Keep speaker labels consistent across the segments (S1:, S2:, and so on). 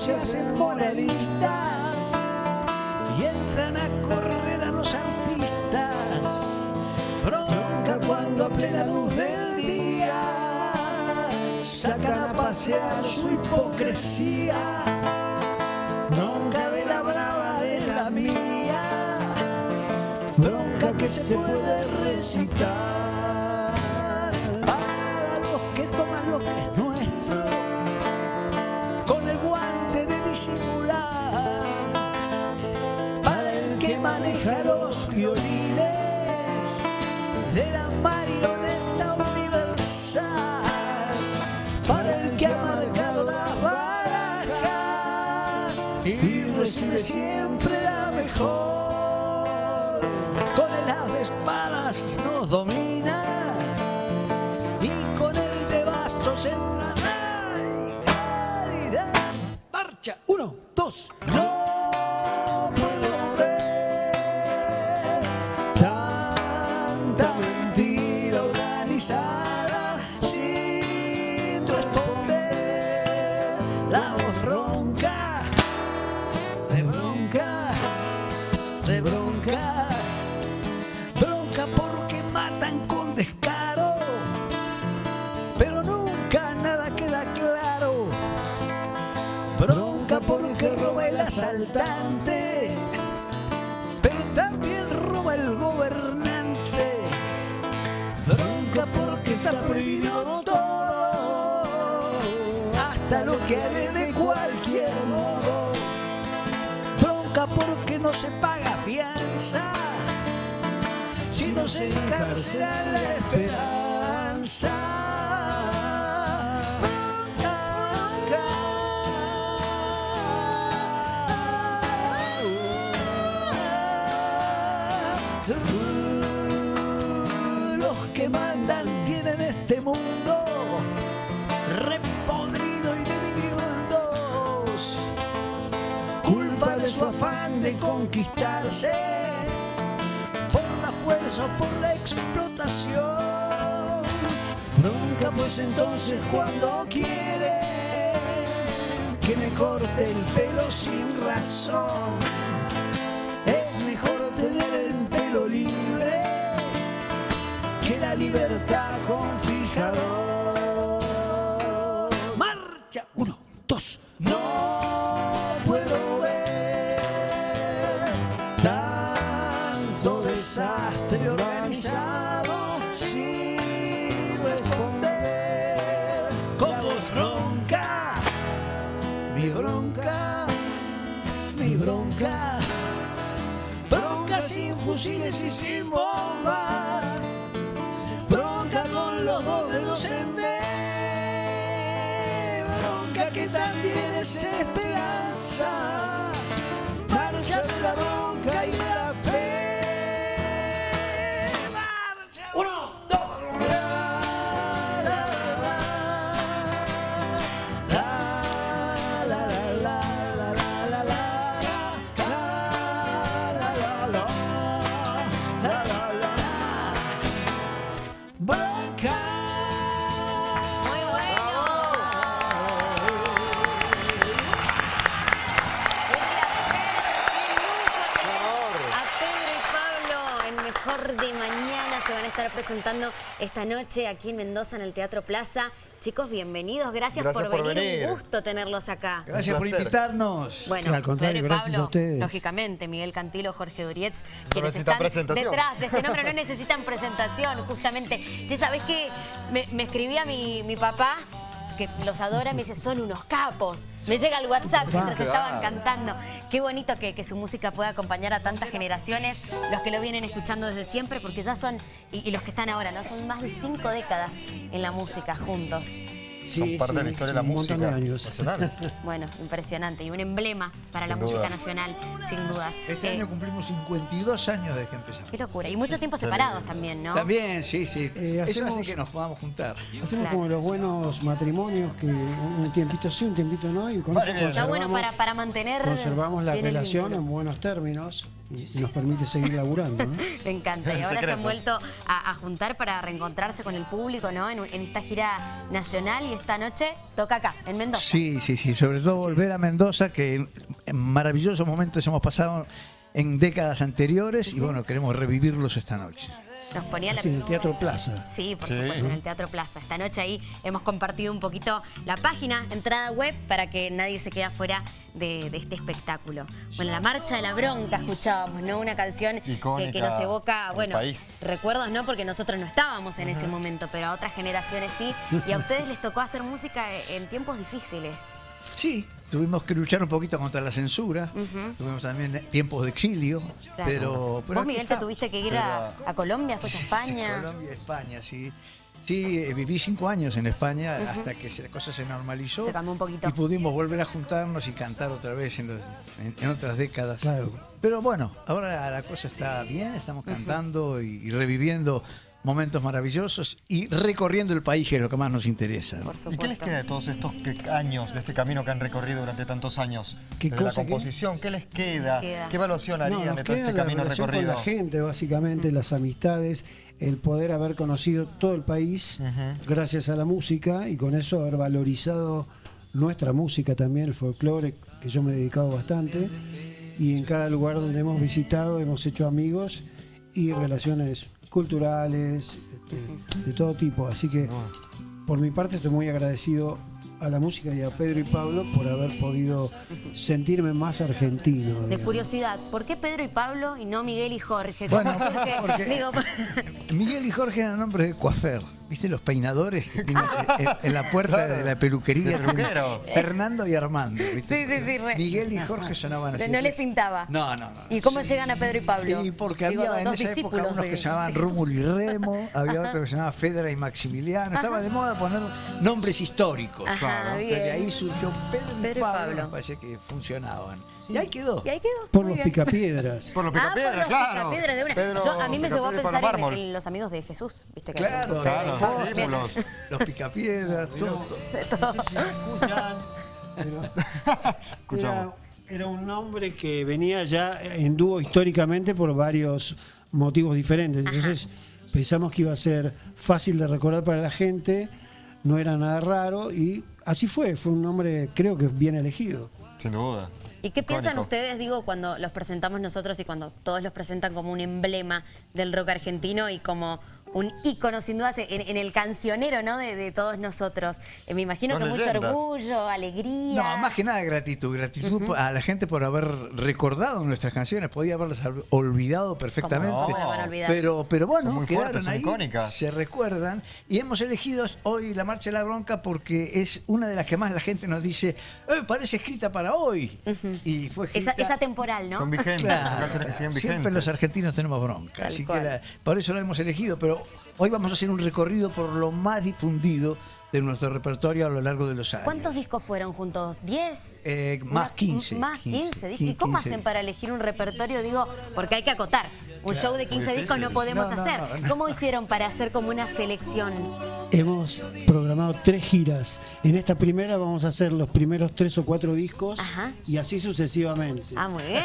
S1: se hacen moralistas y entran a correr a los artistas. Bronca cuando a plena luz del día sacan a pasear su hipocresía. Bronca de la brava de la mía, bronca que se puede recitar. September. Pero también roba el gobernante. Bronca porque está prohibido todo, hasta lo que haré de cualquier modo. Bronca porque no se paga fianza, si no se encarcela la esperanza. Este mundo repodrido y dividido. Culpa de su afán de conquistarse por la fuerza o por la explotación. Nunca pues entonces cuando quiere que me corte el pelo sin razón. Es mejor tener el pelo libre que la libertad fusiles y sin bombas. Bronca con los dos dedos en B. Bronca que también es esperanza. Bronca.
S2: Muy se van a estar presentando esta noche aquí en Mendoza en el Teatro Plaza. Chicos, bienvenidos. Gracias,
S3: Gracias
S2: por,
S3: por
S2: venir.
S3: venir.
S2: Un gusto tenerlos acá.
S1: Gracias por invitarnos.
S2: Bueno,
S4: Al contrario,
S2: y
S4: gracias
S2: Pablo,
S4: a ustedes.
S2: Lógicamente, Miguel Cantilo, Jorge Urietz, quienes están
S3: presentación.
S2: detrás de este nombre, no necesitan presentación, justamente. Ya sabes que me, me escribía mi, mi papá, que los adora, me dice, son unos capos. Me llega el WhatsApp mientras
S3: Claro.
S2: estaban cantando. Qué bonito que, que su música pueda acompañar a tantas generaciones, los que lo vienen escuchando desde siempre, porque ya son, y, y los que están ahora, ¿no? Son más de cinco décadas en la música juntos.
S3: Son
S4: Sí,
S3: parte de la
S4: sí,
S3: historia de la
S4: un montón de
S3: música
S4: años.
S3: nacional.
S2: Bueno, impresionante. Y un emblema para la música nacional, sin dudas.
S1: Este
S2: Eh,
S1: año cumplimos 52 años desde que empezamos.
S2: Qué locura. Y mucho tiempo separados también, ¿no?
S1: También, sí, sí.
S4: Eh,
S1: Eso
S4: hacemos-
S1: hace que nos podamos juntar.
S4: Hacemos
S2: Claro.
S4: como los buenos matrimonios que un tiempito sí, un tiempito no, y con
S3: Vale.
S2: Está bueno
S4: conservamos,
S2: para, para mantener
S4: conservamos la relación en buenos términos y, nos permite seguir laburando. ¿no?
S2: Me encanta. Y ahora se han vuelto a, a juntar para reencontrarse con el público, ¿no? En, en esta gira nacional y esta noche toca acá, en Mendoza.
S1: Sí, sí, sí. Sobre todo volver a Mendoza, que en maravillosos momentos hemos pasado en décadas anteriores y bueno, queremos revivirlos esta noche.
S2: Nos ponía la...
S4: Así, en el Teatro Plaza.
S2: Sí, por
S5: Sí.
S2: supuesto, en el Teatro Plaza. Esta noche ahí hemos compartido un poquito la página, entrada web, para que nadie se quede afuera de, de este espectáculo. Bueno, la Marcha de la Bronca escuchábamos, ¿no? Una canción que, nos evoca, bueno, recuerdos no, porque nosotros no estábamos en ese momento, pero a otras generaciones sí. Y a ustedes les tocó hacer música en tiempos difíciles.
S1: Sí, tuvimos que luchar un poquito contra la censura, tuvimos también tiempos de exilio,
S2: Claro.
S1: pero, pero
S2: Vos, Miguel, te tuviste que ir a, a Colombia, después a España.
S1: Colombia, España, sí. Sí, eh, viví cinco años en España hasta que la cosa se normalizó.
S2: Se cambió un poquito.
S1: Y pudimos volver a juntarnos y cantar otra vez en, los- en- en otras décadas.
S4: Claro.
S1: Pero bueno, ahora la cosa está bien, estamos cantando y, y reviviendo momentos maravillosos y recorriendo el país, que es lo que más nos interesa.
S5: ¿Y qué les queda de todos estos años, de este camino que han recorrido durante tantos años?
S4: ¿Qué
S5: de la
S4: cosa, qué?
S5: composición, ¿qué les queda?
S2: Queda.
S5: ¿Qué evaluación harían de todo este
S4: la
S5: camino recorrido?
S4: con la gente, básicamente, las amistades, el poder haber conocido todo el país gracias a la música y con eso haber valorizado nuestra música también, el folclore, que yo me he dedicado bastante. Y en cada lugar donde hemos visitado hemos hecho amigos y relaciones culturales, este, de todo tipo. Así que por mi parte estoy muy agradecido a la música y a Pedro y Pablo por haber podido sentirme más argentino.
S2: De curiosidad, ¿por qué Pedro y Pablo y no Miguel y Jorge?
S1: Bueno, porque-
S2: Digo,
S1: Miguel y Jorge eran nombres de coafer. ¿Viste los peinadores que tienen en, en la puerta de la peluquería?
S5: De
S1: Fernando y Armando. ¿viste?
S2: Sí, sí, sí, re.
S1: Miguel y Jorge sonaban así.
S2: no les pintaba.
S1: No, no, no.
S2: ¿Y cómo llegan a Pedro y Pablo?
S1: Y porque
S2: Digo,
S1: había en esa época unos
S2: de-
S1: que se llamaban
S2: de.
S1: Rómulo y Remo, había otro que se llamaba Fedra y Maximiliano. Estaba de moda poner nombres históricos.
S2: Ajá,
S1: Claro.
S2: bien.
S1: Desde ahí surgió Pedro y,
S2: Pedro y
S1: Pablo,
S2: Pablo.
S1: me parece que funcionaban. Y ahí quedó.
S2: Y ahí quedó.
S4: Por
S2: muy
S4: los
S2: bien.
S4: picapiedras.
S5: Por los
S2: Ah, por
S5: picapiedras,
S2: los
S5: claro.
S2: picapiedras de una.
S5: Pedro
S2: Yo- a mí me llevó a pensar en, los amigos de Jesús, ¿viste? Que
S1: Claro,
S5: Claro, los discípulos.
S1: los picapiedras, todo. todo.
S4: escuchan, pero
S5: Escuchamos.
S4: era, era un nombre que venía ya en dúo históricamente por varios motivos diferentes. Entonces pensamos que iba a ser fácil de recordar para la gente, no era nada raro y así fue, fue un nombre creo que bien elegido.
S5: Sin duda.
S2: ¿Y qué piensan ustedes, digo, cuando los presentamos nosotros y cuando todos los presentan como un emblema del rock argentino y como un ícono, sin duda, en, en el cancionero, ¿no? De, de todos nosotros. Eh, me imagino que mucho orgullo, alegría.
S1: No, más que nada gratitud. Gratitud a la gente por haber recordado nuestras canciones. Podía haberlas olvidado perfectamente.
S2: ¿Cómo no van a olvidar?
S1: Pero, pero bueno,
S5: muy
S1: quedaron
S5: fuertes, son
S1: ahí,
S5: icónicas.
S1: se recuerdan. Y hemos elegido hoy la Marcha de la Bronca porque es una de las que más la gente nos dice, "Eh, parece escrita para hoy. Y fue
S2: Esa,
S1: escrita...
S2: esa temporal, ¿no?
S5: Son vigentes,
S1: Claro,
S5: son canciones que siguen
S1: siempre los argentinos tenemos bronca,
S2: Tal
S1: así
S2: cual.
S1: que la- por eso lo hemos elegido, pero hoy vamos a hacer un recorrido por lo más difundido de nuestro repertorio a lo largo de los años.
S2: ¿Cuántos discos fueron juntos? ¿10?
S1: Eh, más
S2: Una-
S1: 15.
S2: Más 15. discos. ¿Y
S1: 15.
S2: cómo hacen para elegir un repertorio? Digo, porque hay que acotar. Un show de 15 discos no podemos
S1: No, no,
S2: hacer.
S1: no, no.
S2: ¿Cómo hicieron para hacer como una selección?
S4: Hemos programado tres giras. En esta primera vamos a hacer los primeros tres o cuatro discos
S2: Ajá.
S4: y así sucesivamente.
S2: Ah, muy bien.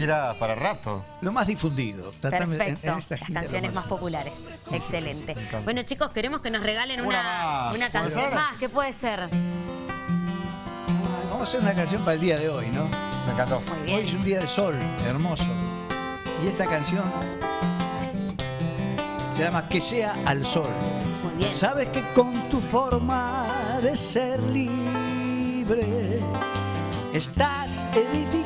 S5: Ir a- para rato.
S1: Lo más difundido. En-
S2: Perfecto.
S1: en esta
S2: Las canciones más populares. Excelente. Bueno, chicos, queremos que nos regalen una,
S5: Una más.
S2: una
S5: ¿Puede
S2: canción más. ¿Qué puede ser?
S1: Vamos a hacer una canción para el día de hoy, ¿no?
S5: Me encantó.
S2: Muy
S1: Hoy es un día de sol, hermoso. Y esta canción se llama Que sea al sol. Sabes que con tu forma de ser libre estás edificando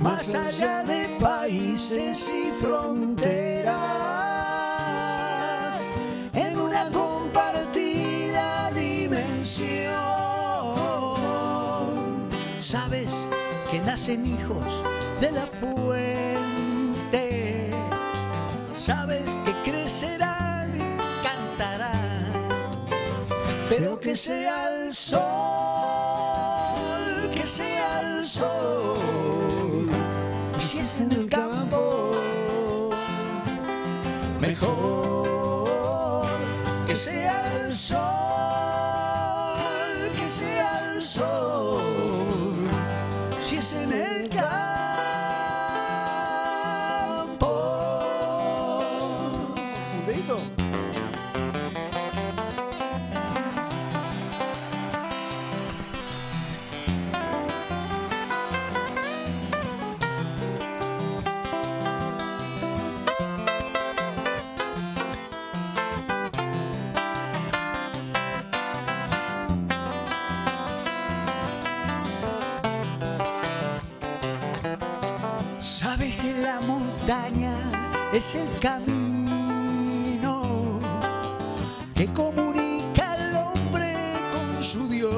S1: Más allá de países y fronteras, en una compartida dimensión. Sabes que nacen hijos de la fuente, sabes que crecerán cantarán pero que sea el sol, que sea el sol en el campo. Mejor que sea el sol, que sea el sol, si es en el campo. Sabes que la montaña es el camino que comunica al hombre con su Dios.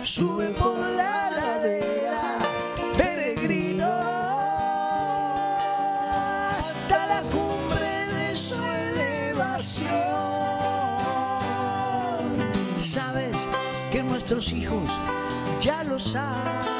S1: Sube por la ladera, peregrino, hasta la cumbre de su elevación. Sabes que nuestros hijos ya lo saben.